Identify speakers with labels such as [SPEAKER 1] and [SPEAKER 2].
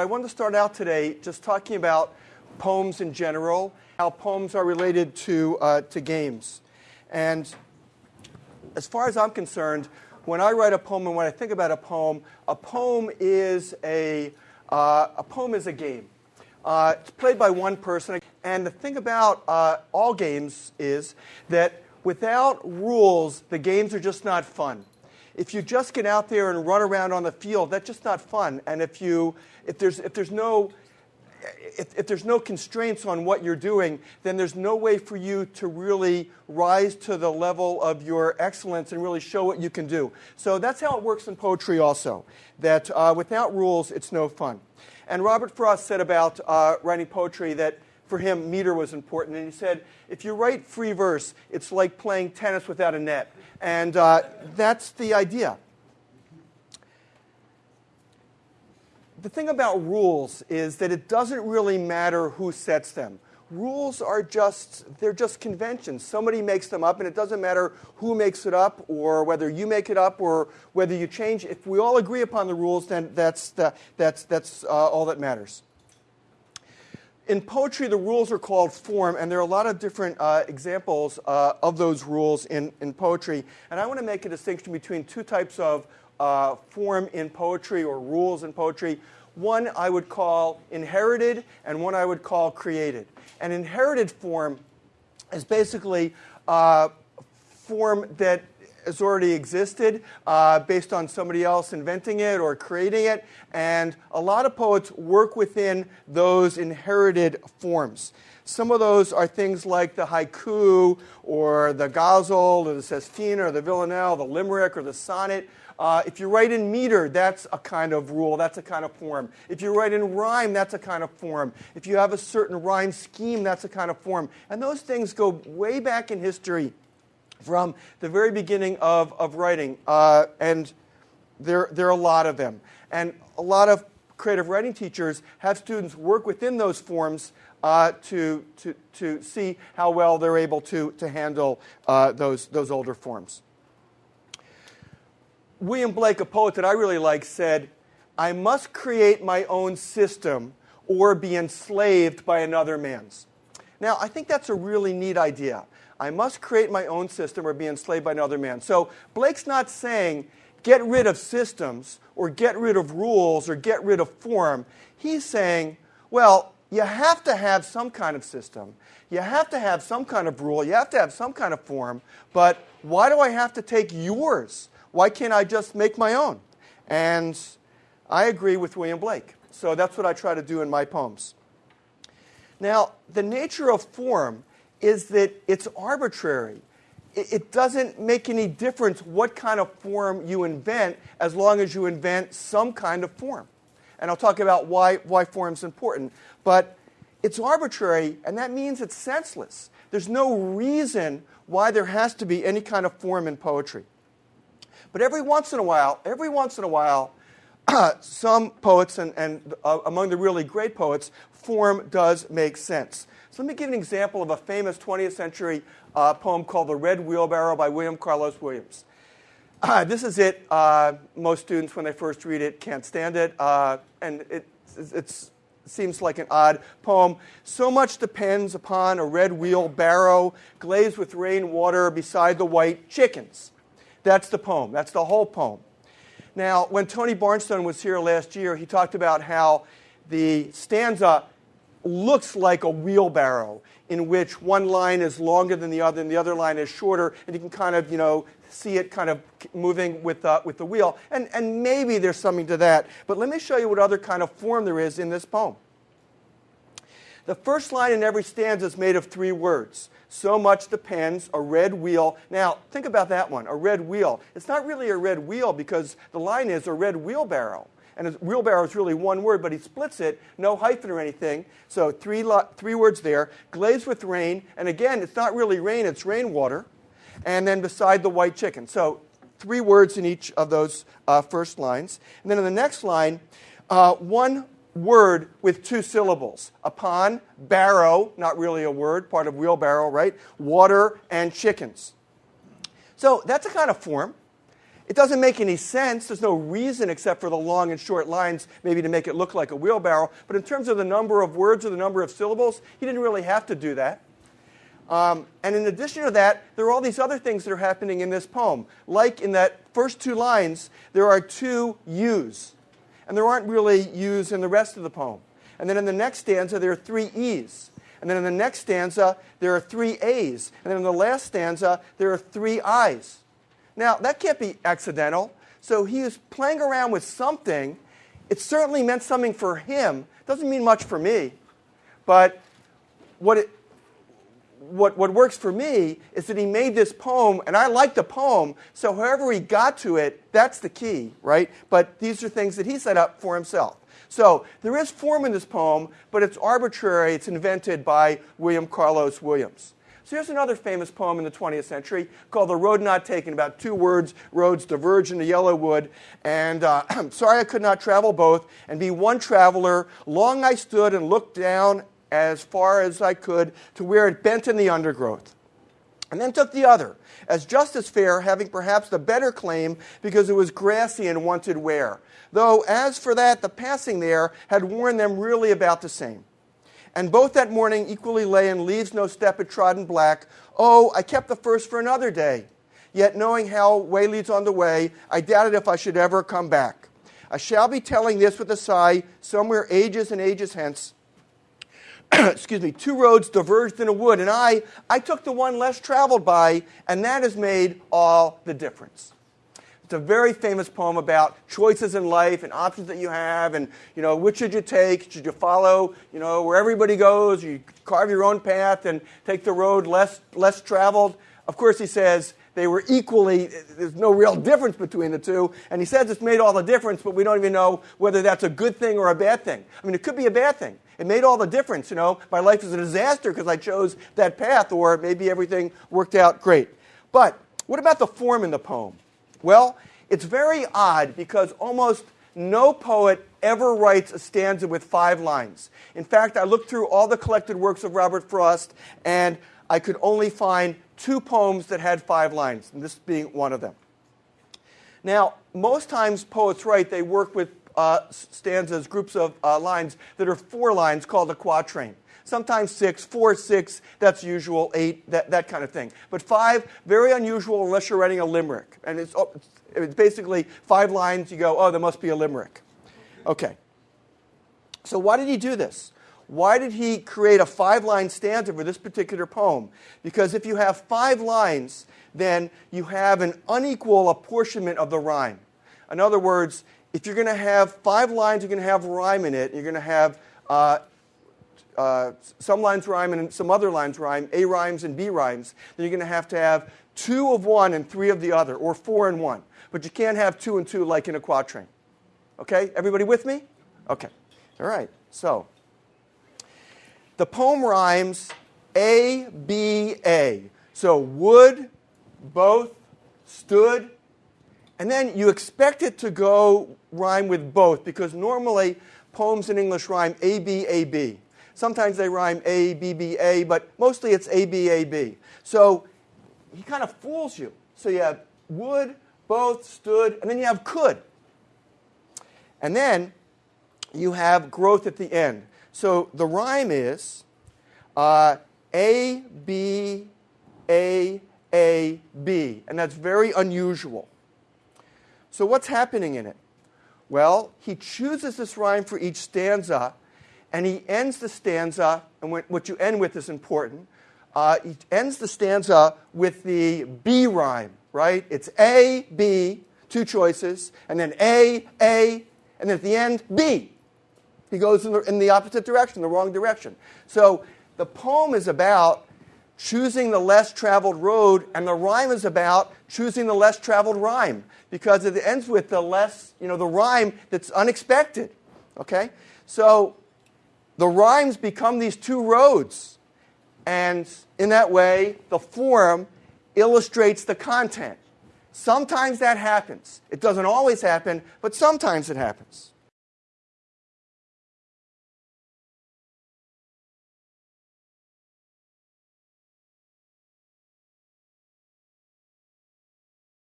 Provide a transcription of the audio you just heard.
[SPEAKER 1] I want to start out today just talking about poems in general, how poems are related to, uh, to games. And as far as I'm concerned, when I write a poem and when I think about a poem, a poem is a, uh, a poem is a game. Uh, it's played by one person. And the thing about uh, all games is that without rules, the games are just not fun. If you just get out there and run around on the field, that's just not fun. And if, you, if, there's, if there's no if, if, there's no constraints on what you're doing, then there's no way for you to really rise to the level of your excellence and really show what you can do. So that's how it works in poetry also, that uh, without rules, it's no fun. And Robert Frost said about uh, writing poetry that for him, meter was important. And he said, if you write free verse, it's like playing tennis without a net. And uh, that's the idea. The thing about rules is that it doesn't really matter who sets them. Rules are just, they're just conventions. Somebody makes them up, and it doesn't matter who makes it up or whether you make it up or whether you change. If we all agree upon the rules, then that's, the, that's, that's uh, all that matters in poetry, the rules are called form, and there are a lot of different uh, examples uh, of those rules in, in poetry. And I want to make a distinction between two types of uh, form in poetry or rules in poetry. One I would call inherited, and one I would call created. An inherited form is basically a form that has already existed uh, based on somebody else inventing it or creating it. And a lot of poets work within those inherited forms. Some of those are things like the haiku or the ghazal or the sestina or the villanelle, the limerick or the sonnet. Uh, if you write in meter, that's a kind of rule, that's a kind of form. If you write in rhyme, that's a kind of form. If you have a certain rhyme scheme, that's a kind of form. And those things go way back in history from the very beginning of, of writing. Uh, and there, there are a lot of them. And a lot of creative writing teachers have students work within those forms uh, to, to, to see how well they're able to, to handle uh, those, those older forms. William Blake, a poet that I really like, said, I must create my own system or be enslaved by another man's. Now, I think that's a really neat idea. I must create my own system or be enslaved by another man. So Blake's not saying get rid of systems or get rid of rules or get rid of form. He's saying, well, you have to have some kind of system. You have to have some kind of rule. You have to have some kind of form. But why do I have to take yours? Why can't I just make my own? And I agree with William Blake. So that's what I try to do in my poems. Now, the nature of form is that it's arbitrary. It doesn't make any difference what kind of form you invent as long as you invent some kind of form. And I'll talk about why, why is important. But it's arbitrary, and that means it's senseless. There's no reason why there has to be any kind of form in poetry. But every once in a while, every once in a while, some poets, and, and uh, among the really great poets, form does make sense. So let me give an example of a famous 20th century uh, poem called The Red Wheelbarrow by William Carlos Williams. Uh, this is it. Uh, most students, when they first read it, can't stand it. Uh, and it seems like an odd poem. So much depends upon a red wheelbarrow glazed with rainwater beside the white chickens. That's the poem. That's the whole poem. Now, when Tony Barnstone was here last year, he talked about how the stanza looks like a wheelbarrow in which one line is longer than the other and the other line is shorter, and you can kind of, you know, see it kind of moving with, uh, with the wheel. And, and maybe there's something to that. But let me show you what other kind of form there is in this poem. The first line in every stanza is made of three words. So much depends, a red wheel. Now, think about that one, a red wheel. It's not really a red wheel because the line is a red wheelbarrow and a wheelbarrow is really one word, but he splits it, no hyphen or anything. So three, three words there. Glazed with rain, and again, it's not really rain, it's rainwater. And then beside the white chicken. So three words in each of those uh, first lines. And then in the next line, uh, one word with two syllables. Upon, barrow, not really a word, part of wheelbarrow, right? Water and chickens. So that's a kind of form. It doesn't make any sense. There's no reason except for the long and short lines, maybe to make it look like a wheelbarrow. But in terms of the number of words or the number of syllables, he didn't really have to do that. Um, and in addition to that, there are all these other things that are happening in this poem. Like in that first two lines, there are two U's. And there aren't really U's in the rest of the poem. And then in the next stanza, there are three E's. And then in the next stanza, there are three A's. And then in the last stanza, there are three I's. Now, that can't be accidental. So he was playing around with something. It certainly meant something for him. Doesn't mean much for me. But what, it, what, what works for me is that he made this poem, and I like the poem, so however he got to it, that's the key, right? But these are things that he set up for himself. So there is form in this poem, but it's arbitrary. It's invented by William Carlos Williams. So here's another famous poem in the 20th century called The Road Not Taken, about two words, roads diverge into yellow wood. And uh, sorry I could not travel both and be one traveler. Long I stood and looked down as far as I could to where it bent in the undergrowth. And then took the other, as just as fair, having perhaps the better claim because it was grassy and wanted wear. Though, as for that, the passing there had worn them really about the same. And both that morning equally lay in leaves no step had trodden black. Oh, I kept the first for another day. Yet knowing how way leads on the way, I doubted if I should ever come back. I shall be telling this with a sigh, somewhere ages and ages hence. Excuse me, two roads diverged in a wood, and I, I took the one less traveled by, and that has made all the difference. It's a very famous poem about choices in life and options that you have, and you know which should you take? Should you follow you know where everybody goes? You carve your own path and take the road less less traveled. Of course, he says they were equally. There's no real difference between the two, and he says it's made all the difference, but we don't even know whether that's a good thing or a bad thing. I mean, it could be a bad thing. It made all the difference. You know, my life is a disaster because I chose that path, or maybe everything worked out great. But what about the form in the poem? Well, it's very odd because almost no poet ever writes a stanza with five lines. In fact, I looked through all the collected works of Robert Frost, and I could only find two poems that had five lines, and this being one of them. Now, most times poets write, they work with uh, stanzas, groups of uh, lines that are four lines called a quatrain sometimes six, four, six, that's usual, eight, that, that kind of thing. But five, very unusual unless you're writing a limerick. And it's, oh, it's basically five lines, you go, oh, there must be a limerick. Okay. So why did he do this? Why did he create a five line stanza for this particular poem? Because if you have five lines, then you have an unequal apportionment of the rhyme. In other words, if you're going to have five lines, you're going to have rhyme in it. You're going to have uh, uh, some lines rhyme and some other lines rhyme, A rhymes and B rhymes, then you're going to have to have two of one and three of the other, or four and one. But you can't have two and two like in a quatrain. Okay? Everybody with me? Okay. All right. So, the poem rhymes A, B, A. So, would, both, stood, and then you expect it to go rhyme with both because normally poems in English rhyme A, B, A, B. Sometimes they rhyme A, B, B, A, but mostly it's A, B, A, B. So he kind of fools you. So you have would, both, stood, and then you have could. And then you have growth at the end. So the rhyme is uh, A, B, A, A, B. And that's very unusual. So what's happening in it? Well, he chooses this rhyme for each stanza and he ends the stanza, and what you end with is important. Uh, he ends the stanza with the B rhyme, right? It's A, B, two choices, and then A, A, and at the end, B. He goes in the, in the opposite direction, the wrong direction. So the poem is about choosing the less traveled road, and the rhyme is about choosing the less traveled rhyme because it ends with the less, you know, the rhyme that's unexpected. Okay? So the rhymes become these two roads. And in that way, the form illustrates the content. Sometimes that happens. It doesn't always happen, but sometimes it happens.